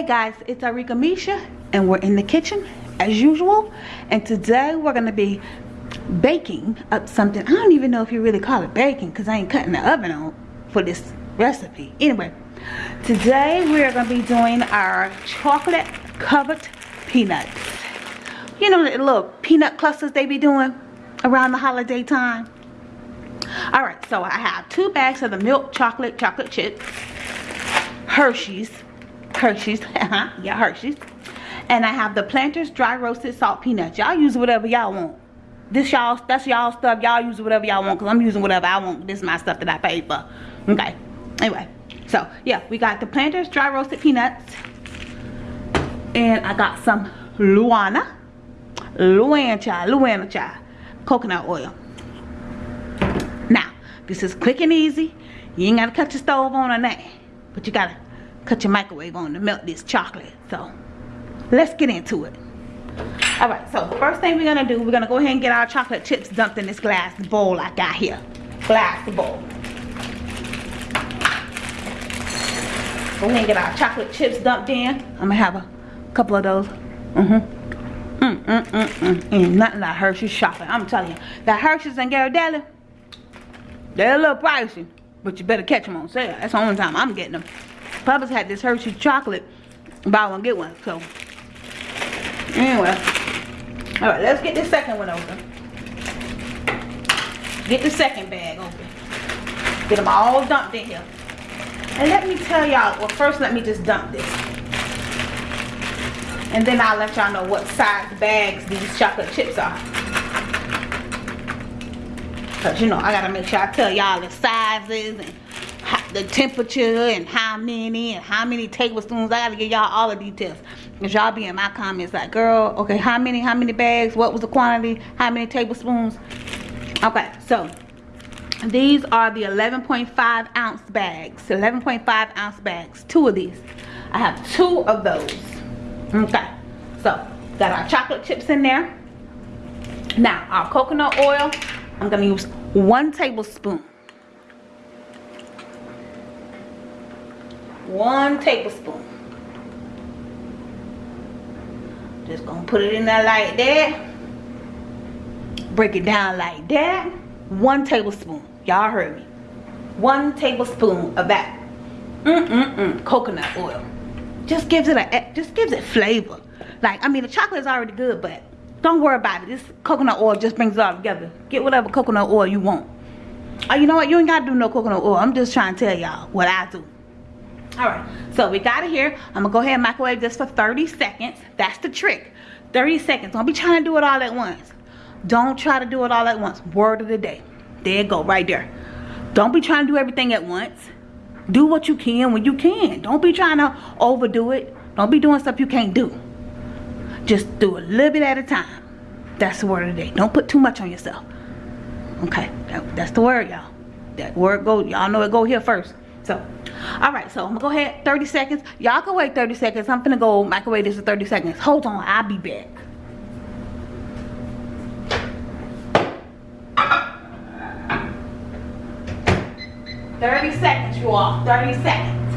Hey guys, it's Arika Misha and we're in the kitchen as usual and today we're going to be baking up something. I don't even know if you really call it baking because I ain't cutting the oven on for this recipe. Anyway, today we're going to be doing our chocolate covered peanuts. You know the little peanut clusters they be doing around the holiday time? Alright, so I have two bags of the milk chocolate chocolate chips, Hershey's Hershey's. Uh-huh. yeah, Hershey's. And I have the Planters dry roasted salt peanuts. Y'all use whatever y'all want. This y'all, that's y'all stuff. Y'all use whatever y'all want because I'm using whatever I want. This is my stuff that I paid for. Okay. Anyway. So, yeah. We got the Planters dry roasted peanuts. And I got some LouAna. LouAna chai. Coconut oil. Now, this is quick and easy. You ain't got to cut your stove on or nothing. But you got to cut your microwave on to melt this chocolate. So let's get into it. All right, so first thing we're gonna do, we're gonna go ahead and get our chocolate chips dumped in this glass bowl I got here. Glass bowl. Go ahead and get our chocolate chips dumped in. I'm gonna have a couple of those. Mm-hmm. Mm, mm, mm, mm. Ain't nothing like Hershey's shopping. I'm telling you. That Hershey's and Ghirardelli, they're a little pricey. But you better catch them on sale. That's the only time I'm getting them. Publix had this Hershey chocolate. Buy one, get one. So, anyway. Alright, let's get the second one open. Get the second bag open. Get them all dumped in here. And let me tell y'all, well first let me just dump this. And then I'll let y'all know what size bags these chocolate chips are. Cause you know, I gotta make sure I tell y'all the sizes and the temperature and how many and how many tablespoons. I gotta give y'all all the details. Cause y'all be in my comments like, girl, okay, how many, how many bags? What was the quantity? How many tablespoons? Okay, so these are the 11.5 ounce bags. 11.5 ounce bags. Two of these. I have two of those. Okay, so got our chocolate chips in there. Now, our coconut oil, I'm gonna use one tablespoon. One tablespoon. Just gonna put it in there like that. Break it down like that. One tablespoon. Y'all heard me. One tablespoon of that. Mm mm mm coconut oil. Just gives it a just gives it flavor. Like i mean the chocolate is already good but don't worry about it. This coconut oil just brings it all together. Get whatever coconut oil you want. Oh you know what? You ain't gotta do no coconut oil. I'm just trying to tell y'all what i do all right so we got it here. I'm gonna go ahead and microwave this for 30 seconds. That's the trick. 30 seconds. Don't be trying to do it all at once. Don't try to do it all at once. Word of the day. There you go right there. Don't be trying to do everything at once. Do what you can when you can. Don't be trying to overdo it. Don't be doing stuff you can't do. Just do a little bit at a time. That's the word of the day. Don't put too much on yourself. Okay that, that's the word y'all. That word go y'all know it go here first so all right so i'm gonna go ahead 30 seconds y'all can wait 30 seconds i'm gonna go microwave this for 30 seconds hold on i'll be back Thirty seconds, you all. Thirty seconds.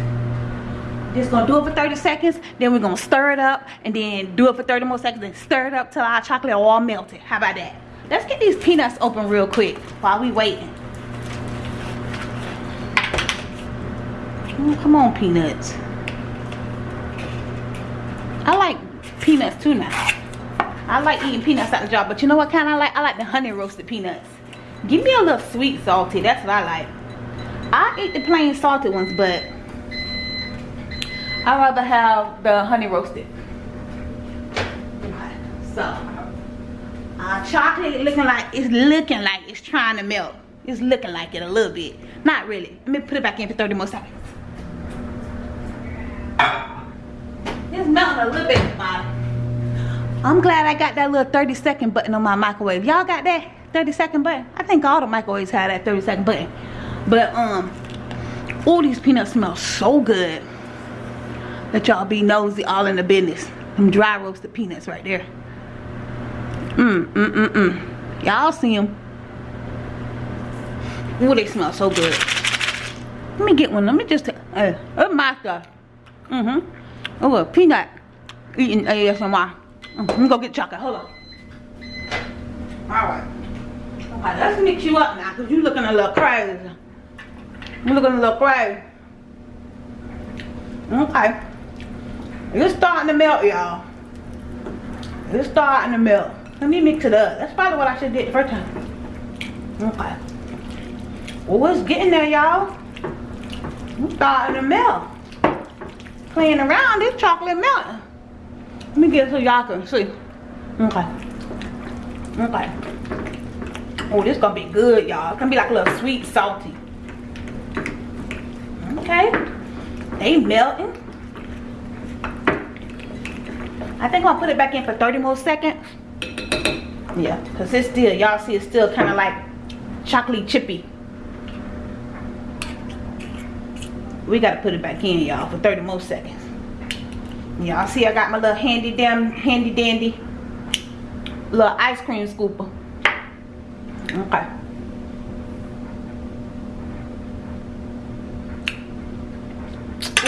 Just gonna do it for 30 seconds, then we're gonna stir it up, and then do it for 30 more seconds, and stir it up till our chocolate all melted. How about that? Let's get these peanuts open real quick while we waiting. Oh, come on, peanuts. I like peanuts too now. I like eating peanuts out the jar, but you know what kind I like? I like the honey roasted peanuts. Give me a little sweet salty. That's what I like. I eat the plain salted ones, but I'd rather have the honey roasted. So, our chocolate looking like it's looking like it's trying to melt. It's looking like it a little bit. Not really. Let me put it back in for 30 more seconds. A little bit. I'm glad I got that little 30 second button on my microwave. Y'all got that 30 second button? I think all the microwaves have that 30 second button. But um, all these peanuts smell so good. That y'all be nosy all in the business. Them dry roasted peanuts right there. Mmm, mmm, mmm, mmm. Y'all see them. Ooh, they smell so good. Let me get one. Let me just, uh, oh my God. Mm-hmm. Oh, a peanut eating ASMR. Mm, let me go get chocolate. Hold on. Alright. Okay, let's mix you up now because you looking a little crazy. You looking a little crazy. Okay. It's starting to melt, y'all. It's starting to melt. Let me mix it up. That's probably what I should did the first time. Okay. Oh, it's getting there, y'all. It's starting to melt. Playing around, this chocolate melting. Let me get so y'all can see. Okay. Okay. Oh, this gonna be good, y'all. It's gonna be like a little sweet, salty. Okay. They melting. I think I'll put it back in for 30 more seconds. Yeah, because it's still, y'all see it's still kind of like chocolate chippy. We got to put it back in, y'all, for 30 more seconds. Y'all see I got my little handy damn, handy dandy little ice cream scooper. Okay.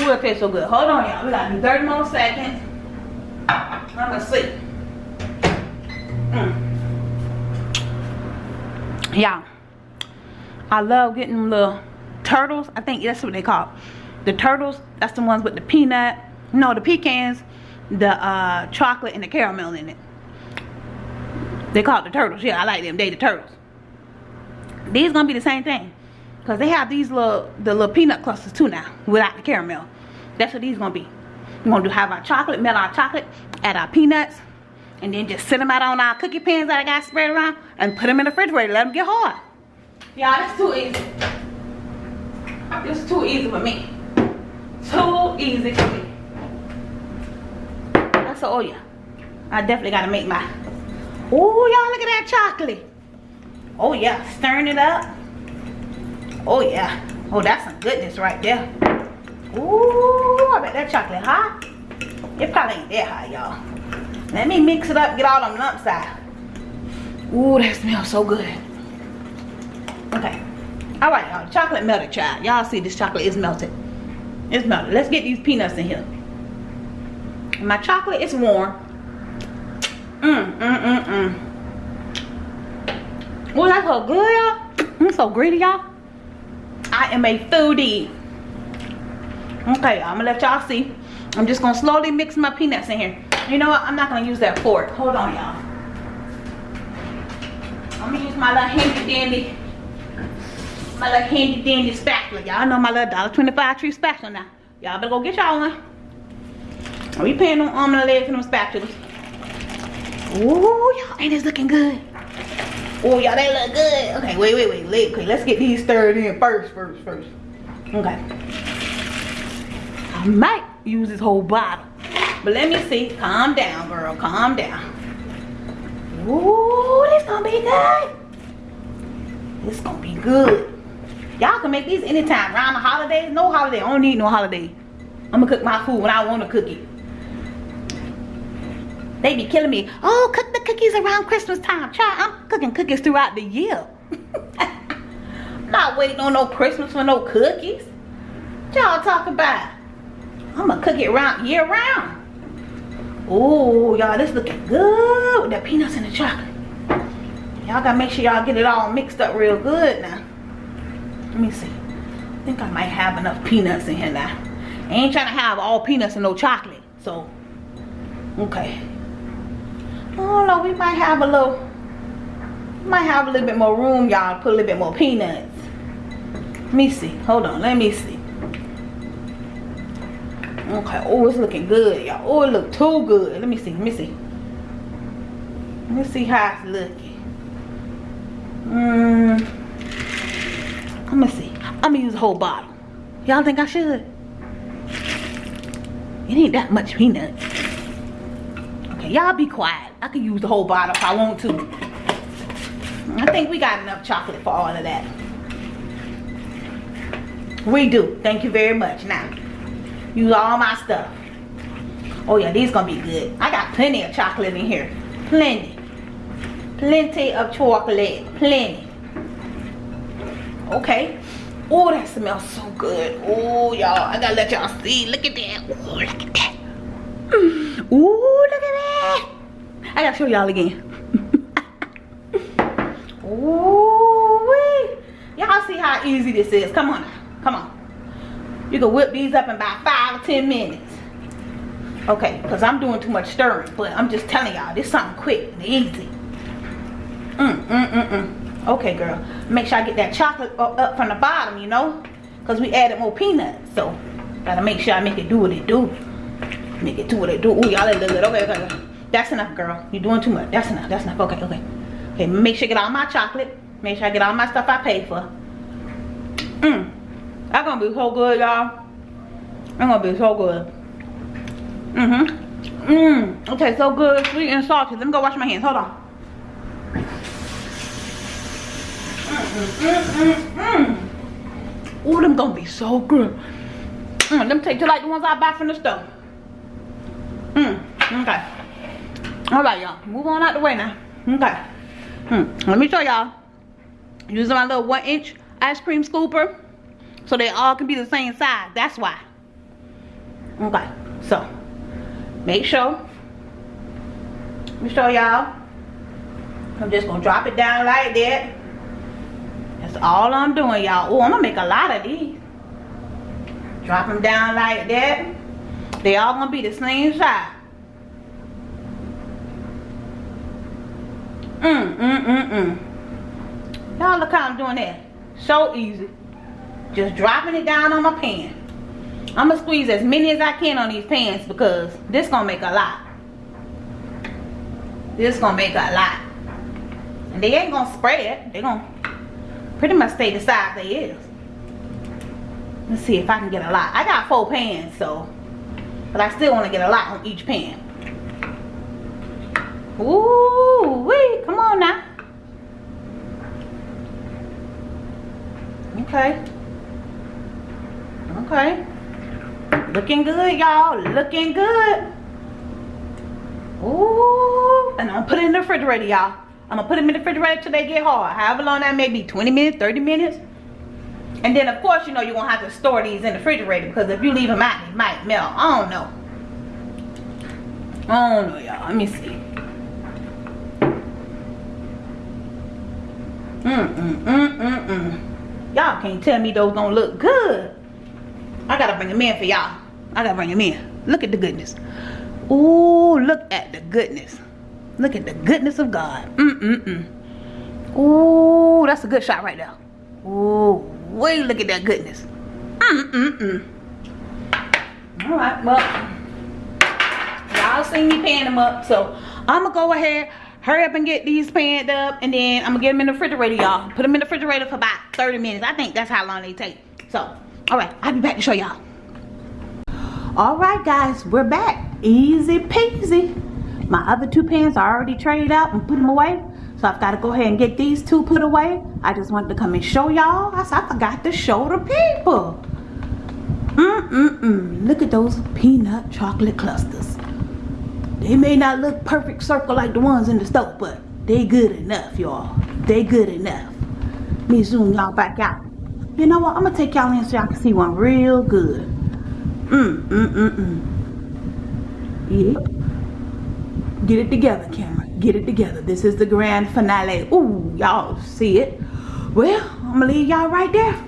Ooh, it tastes so good. Hold on, y'all. We got 30 more seconds. I'm gonna see. Mm. Yeah. I love getting little turtles. I think that's what they call The turtles, that's the ones with the peanut. No, the pecans, the uh, chocolate, and the caramel in it. They call it the turtles. Yeah, I like them. They the turtles. These gonna be the same thing. Cause they have these little the little peanut clusters too now without the caramel. That's what these gonna be. We're gonna do have our chocolate, melt our chocolate, add our peanuts, and then just sit them out on our cookie pans that I got spread around and put them in the refrigerator. Let them get hard. Y'all, that's too easy. It's too easy for me. Too easy for me. Oh yeah. I definitely gotta make my. Oh y'all look at that chocolate. Oh yeah, stirring it up. Oh yeah. Oh that's some goodness right there. Ooh, I bet that chocolate hot. It probably ain't that hot, y'all. Let me mix it up, get all them lumps out. Ooh, that smells so good. Okay. All right, y'all. Chocolate melted, child. Y'all see this chocolate is melted. It's melted. Let's get these peanuts in here. My chocolate is warm. Mmm, mmm, mmm, mmm. Oh, that's so good, y'all. I'm so greedy, y'all. I am a foodie. Okay, I'm gonna let y'all see. I'm just gonna slowly mix my peanuts in here. You know what? I'm not gonna use that fork. Hold on, y'all. I'm gonna use my little handy dandy, my little handy dandy spatula. Y'all know my little $1.25 tree spatula now. Y'all better go get y'all one. Are we paying on arm um, and leg for them spatulas. Ooh, y'all, ain't this looking good? Oh, y'all, they look good. Okay, wait, wait, wait. Wait, okay, let's get these stirred in first, first, first. Okay. I might use this whole bottle. But let me see. Calm down, girl. Calm down. Ooh, this gonna be good. This gonna be good. Y'all can make these anytime. Around the holidays. No holiday. I don't need no holiday. I'm gonna cook my food when I want to cook it. They be killing me. Oh, cook the cookies around Christmas time. Child, I'm cooking cookies throughout the year. not waiting on no Christmas for no cookies. Y'all talk about? I'm gonna cook it around year round. Oh, y'all, this looking good with the peanuts and the chocolate. Y'all gotta make sure y'all get it all mixed up real good now. Let me see. I think I might have enough peanuts in here now. I ain't trying to have all peanuts and no chocolate. So, okay. Oh no, we might have a little, might have a little bit more room, y'all. Put a little bit more peanuts. Let me see. Hold on. Let me see. Okay. Oh, it's looking good, y'all. Oh, it look too good. Let me see. Let me see. Let me see how it's looking. Mm. Let me see. I'm gonna use a whole bottle. Y'all think I should? It ain't that much peanut. Y'all be quiet. I can use the whole bottle if I want to. I think we got enough chocolate for all of that. We do. Thank you very much. Now, use all my stuff. Oh yeah, these gonna be good. I got plenty of chocolate in here. Plenty. Plenty of chocolate. Plenty. Okay. Oh, that smells so good. Oh, y'all. I gotta let y'all see. Look at that. Oh, look at that. Ooh, look at that. I gotta show y'all again. Ooh, y'all see how easy this is. Come on, come on. You can whip these up in about five or ten minutes. Okay, because I'm doing too much stirring, but I'm just telling y'all, this something quick and easy. Mm, mm, mm, mm. Okay, girl. Make sure I get that chocolate up from the bottom, you know? Because we added more peanuts, so gotta make sure I make it do what it do. It do what it do. Ooh, y'all little bit. Okay, okay, okay. That's enough, girl. You're doing too much. That's enough. That's enough. Okay, okay. Okay, make sure I get all my chocolate. Make sure I get all my stuff I paid for. Mmm. That's gonna be so good, y'all. That's gonna be so good. Mm-hmm. Mmm. Okay, so good, sweet and salty. Let me go wash my hands. Hold on. Mm-mm-mm-mm. Ooh, them gonna be so good. Mm, them taste just like the ones I buy from the store. Okay. Alright, y'all. Move on out the way now. Okay. Hmm. Let me show y'all. Using my little one inch ice cream scooper. So they all can be the same size. That's why. Okay. So, make sure. Let me show y'all. I'm just going to drop it down like that. That's all I'm doing, y'all. Oh, I'm going to make a lot of these. Drop them down like that. They all going to be the same size. Mm, mm, mm, mm. Y'all look how I'm doing that. So easy. Just dropping it down on my pan. I'm going to squeeze as many as I can on these pans because this going to make a lot. This going to make a lot. And they ain't going to spread. They going to pretty much stay the size they is. Let's see if I can get a lot. I got four pans, so. But I still want to get a lot on each pan. Ooh, wee, come on now. Okay. Okay. Looking good, y'all. Looking good. Ooh. And I'm gonna put it in the refrigerator, y'all. I'm gonna put them in the refrigerator till they get hard. However long that may be, 20 minutes, 30 minutes. And then of course, you know, you're gonna have to store these in the refrigerator because if you leave them out, they might melt. I don't know. I don't know, y'all. Let me see. Mm, mm, mm. Y'all can't tell me those don't look good. I gotta bring them in for y'all. I gotta bring them in. Look at the goodness. Ooh, look at the goodness. Look at the goodness of God. Mm-mm-mm. Ooh, that's a good shot right there. Ooh, wait, look at that goodness. Mm-mm-mm. All right, well, y'all seen me pan them up, so I'm gonna go ahead hurry up and get these panned up and then i'm gonna get them in the refrigerator y'all. Put them in the refrigerator for about 30 minutes. I think that's how long they take. So all right i'll be back to show y'all. All right guys we're back. Easy peasy. My other two pans are already traded out and put them away. So i've got to go ahead and get these two put away. I just wanted to come and show y'all. I i forgot to show the people. Mm mm mm look at those peanut chocolate clusters they may not look perfect circle like the ones in the store, but they good enough, y'all. They good enough. Me zoom y'all back out. You know what? I'm gonna take y'all in so y'all can see one real good. Mm, mm, mm, mm. Yeah. Get it together, camera. Get it together. This is the grand finale. Ooh, y'all see it. Well, I'm gonna leave y'all right there.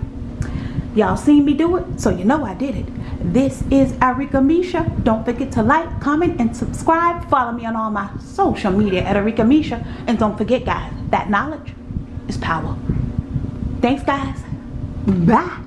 Y'all seen me do it, so you know I did it. This is Arika Misha. Don't forget to like, comment, and subscribe. Follow me on all my social media at Arika Misha. And don't forget, guys, that knowledge is power. Thanks, guys. Bye.